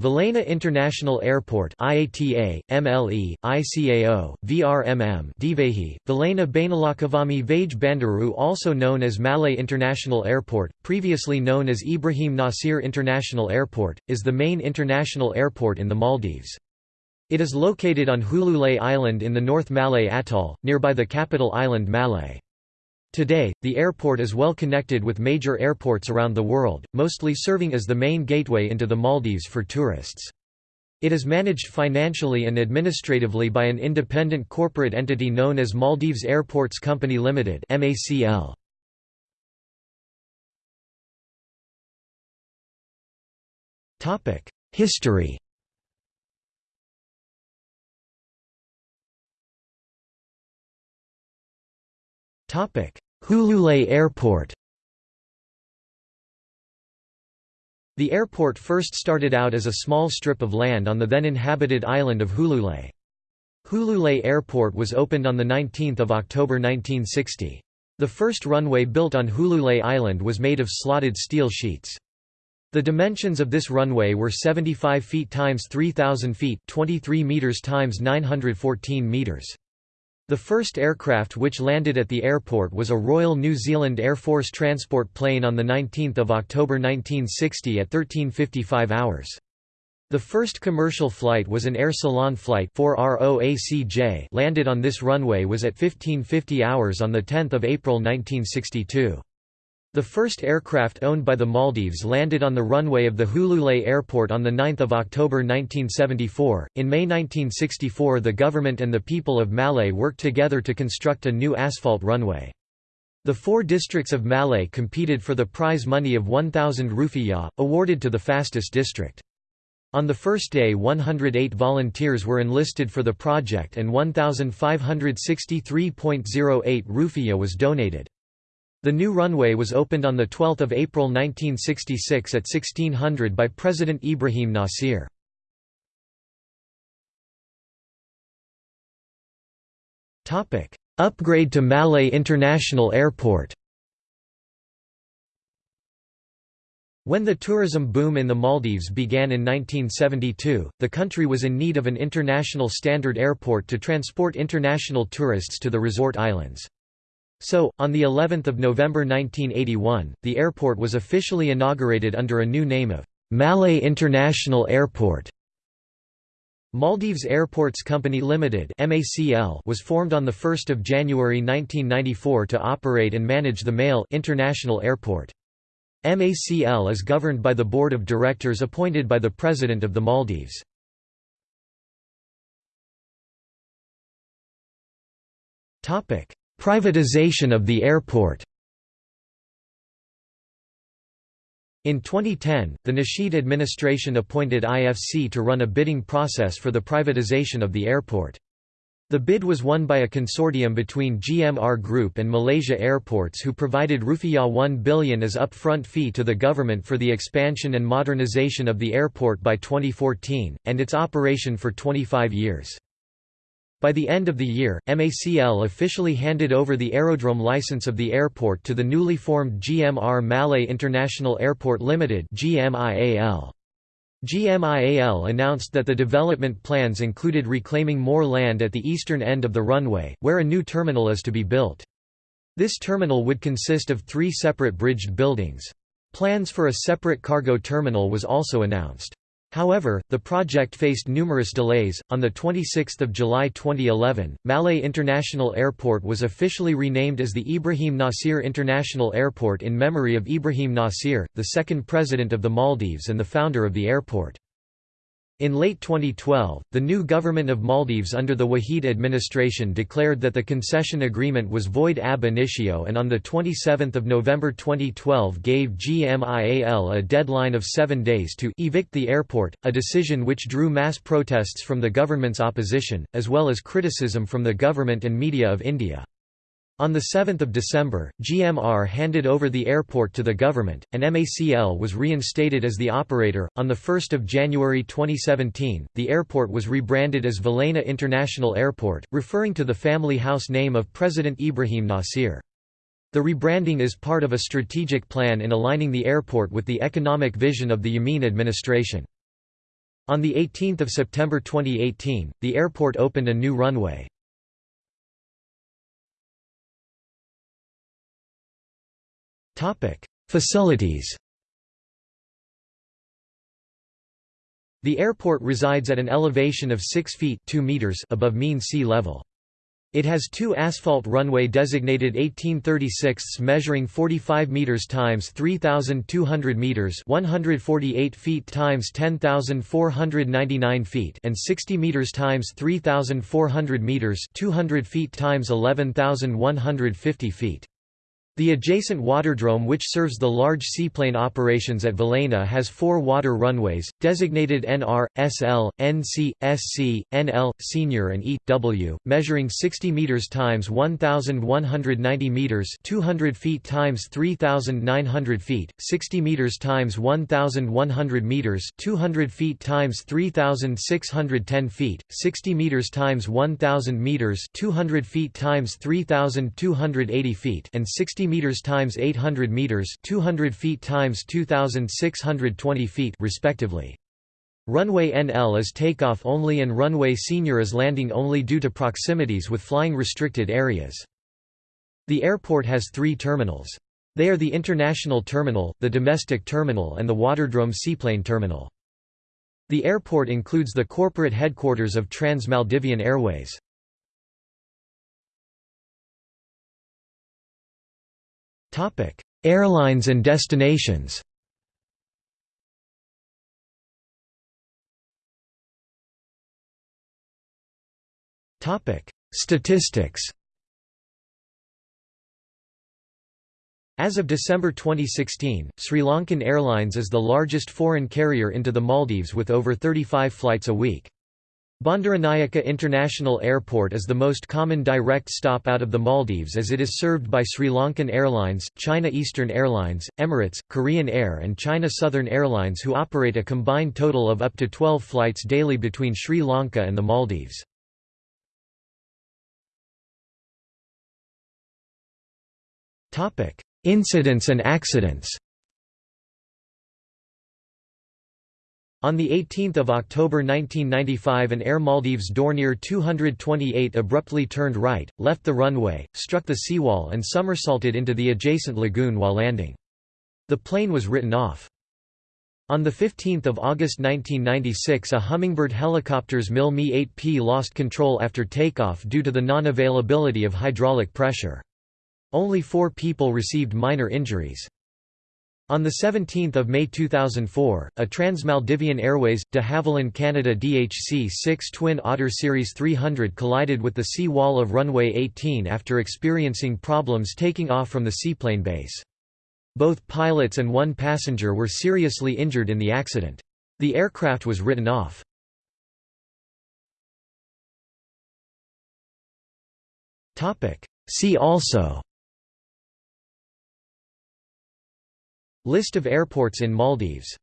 Velana International Airport IATA, MLE, ICAO, VRMM Dhivehi, Velana Bainulakavami Vage Bandaru also known as Malé International Airport, previously known as Ibrahim Nasir International Airport, is the main international airport in the Maldives. It is located on Hulhulé Island in the North Malé Atoll, nearby the capital island Malé. Today, the airport is well connected with major airports around the world, mostly serving as the main gateway into the Maldives for tourists. It is managed financially and administratively by an independent corporate entity known as Maldives Airports Company Limited (MACL). Topic: History. Topic: Hulhulé Airport The airport first started out as a small strip of land on the then inhabited island of Hulhulé. Hulhulé Airport was opened on 19 October 1960. The first runway built on Hulhulé Island was made of slotted steel sheets. The dimensions of this runway were 75 feet times 3,000 feet 23 meters times 914 meters. The first aircraft which landed at the airport was a Royal New Zealand Air Force transport plane on 19 October 1960 at 13.55 hours. The first commercial flight was an Air Ceylon flight 4ROACJ landed on this runway was at 15.50 hours on 10 April 1962. The first aircraft owned by the Maldives landed on the runway of the Hulhulé Airport on 9 October 1974. In May 1964, the government and the people of Malé worked together to construct a new asphalt runway. The four districts of Malé competed for the prize money of 1,000 rupiah, awarded to the fastest district. On the first day 108 volunteers were enlisted for the project and 1,563.08 rupiah was donated. The new runway was opened on 12 April 1966 at 1600 by President Ibrahim Nasir. Upgrade to Malé International Airport When the tourism boom in the Maldives began in 1972, the country was in need of an international standard airport to transport international tourists to the resort islands. So, on the 11th of November 1981, the airport was officially inaugurated under a new name of Malé International Airport. Maldives Airports Company Limited (MACL) was formed on 1 January 1994 to operate and manage the MALE International Airport. MACL is governed by the Board of Directors appointed by the President of the Maldives. Privatization of the airport In 2010, the Nasheed administration appointed IFC to run a bidding process for the privatization of the airport. The bid was won by a consortium between GMR Group and Malaysia Airports who provided Rufiyaa 1 billion as upfront fee to the government for the expansion and modernization of the airport by 2014, and its operation for 25 years. By the end of the year, MACL officially handed over the aerodrome license of the airport to the newly formed GMR Malé International Airport Limited GMIAL. GMIAL announced that the development plans included reclaiming more land at the eastern end of the runway, where a new terminal is to be built. This terminal would consist of three separate bridged buildings. Plans for a separate cargo terminal was also announced. However, the project faced numerous delays. On the 26th of July 2011, Malé International Airport was officially renamed as the Ibrahim Nasir International Airport in memory of Ibrahim Nasir, the second president of the Maldives and the founder of the airport. In late 2012, the new government of Maldives under the Wahid administration declared that the concession agreement was void ab initio and on 27 November 2012 gave GMIAL a deadline of seven days to evict the airport, a decision which drew mass protests from the government's opposition, as well as criticism from the government and media of India. On 7 December, GMR handed over the airport to the government, and MACL was reinstated as the operator. On 1 January 2017, the airport was rebranded as Velana International Airport, referring to the family house name of President Ibrahim Nasir. The rebranding is part of a strategic plan in aligning the airport with the economic vision of the Yameen administration. On 18 September 2018, the airport opened a new runway. Facilities The airport resides at an elevation of 6 feet 2 meters above mean sea level. It has two asphalt runway designated 1836 measuring 45 meters times 3200 meters, 148 feet times 10499 feet, and 60 meters times 3400 meters, 200 feet times 11150 feet. The adjacent waterdrome which serves the large seaplane operations at Velana has four water runways, designated NR, SL, NC, SC, NL, Senior and E, W, measuring 60 meters times 1,190 meters 200 feet times 3,900 feet, 60 meters times 1,100 meters 200 feet times 3,610 feet, 60 meters times 1,000 meters 200 feet times 3,280 feet and 60 meters times 800 meters, 200 feet times 2620 feet respectively. Runway NL is takeoff only and runway senior is landing only due to proximities with flying restricted areas. The airport has three terminals. They are the International Terminal, the Domestic Terminal and the Waterdrome Seaplane Terminal. The airport includes the corporate headquarters of Trans-Maldivian Airways. Topic: Airlines and destinations. Topic: Statistics. As of December 2016, Sri Lankan Airlines is the largest foreign carrier into the Maldives with over 35 flights a week. Bandaranaike International Airport is the most common direct stop out of the Maldives as it is served by Sri Lankan Airlines, China Eastern Airlines, Emirates, Korean Air and China Southern Airlines who operate a combined total of up to 12 flights daily between Sri Lanka and the Maldives. Incidents and accidents On 18 October 1995 an Air Maldives Dornier 228 abruptly turned right, left the runway, struck the seawall and somersaulted into the adjacent lagoon while landing. The plane was written off. On 15 August 1996 a Hummingbird helicopter's MIL Mi-8P lost control after takeoff due to the non-availability of hydraulic pressure. Only four people received minor injuries. On 17 May 2004, a Trans-Maldivian Airways, de Havilland Canada DHC-6 Twin Otter Series 300 collided with the sea wall of runway 18 after experiencing problems taking off from the seaplane base. Both pilots and one passenger were seriously injured in the accident. The aircraft was written off. See also List of airports in Maldives